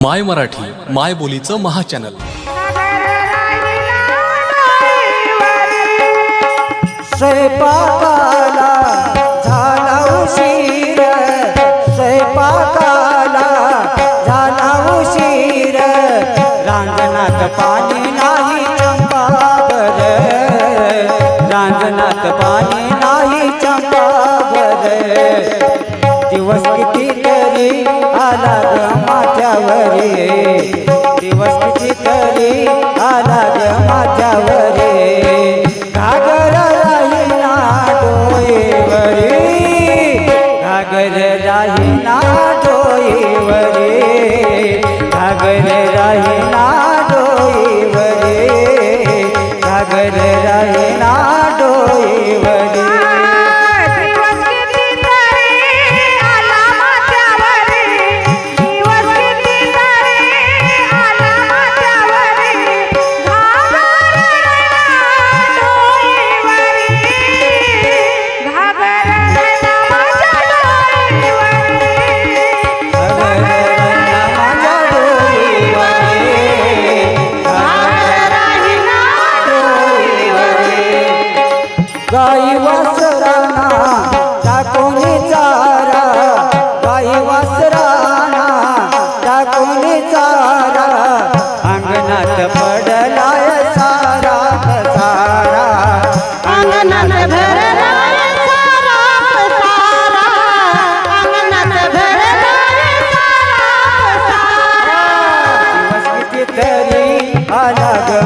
माय मराठी माय बोलीचं महाचॅनल. स्वयंपाकाला झाला उशीर स्वयंपाकाला झाला उशीर रांजणात पाणी नाही चंपाबर रांजणात पाणी नाही चंपाबर दिवस किती तरी आला ग माझ्यावरी. दिवस किती तरी आला ग माझ्यावरी. घागर राहीना डोईवरी घागर राहीना डोईवरी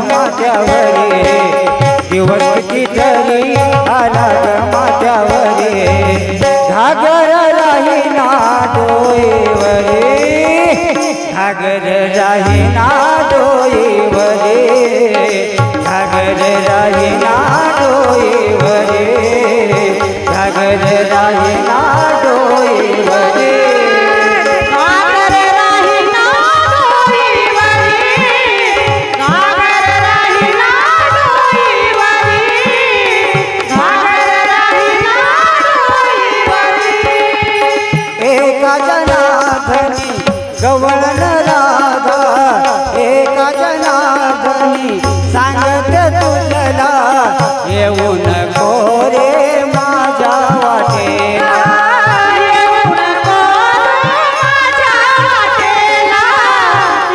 आला ग माझ्यावरी दिवस कितीतरी आला ग माझ्यावरी घागर राही ना डोईवरी घागर राही ना डोईवरी गवळण राधा एका जनाधनी सांगत तुझला येऊन कोरे माझ्या वाटेला. येऊ नको माझ्या वाटेला.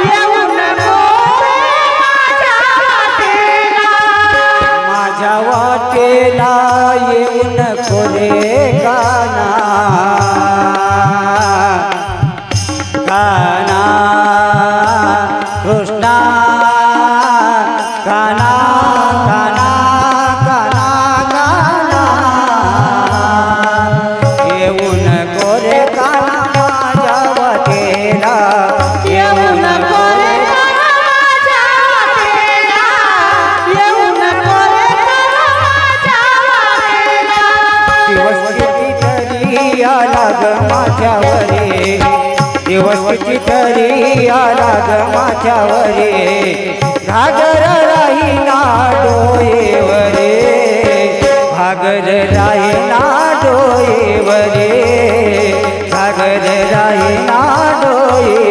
येऊ नको माझ्या वाटेला माझ्या कृष्णा गाना गाना काना गाना येऊन कोरे गाना माझ्या दिवस आला ग माझ्यावरी. दिवस किती आला ग माझ्यावरे घागर राही ना डोळेवरे. घागर राही ना डोळेवरे. घागर राही ना डोळे.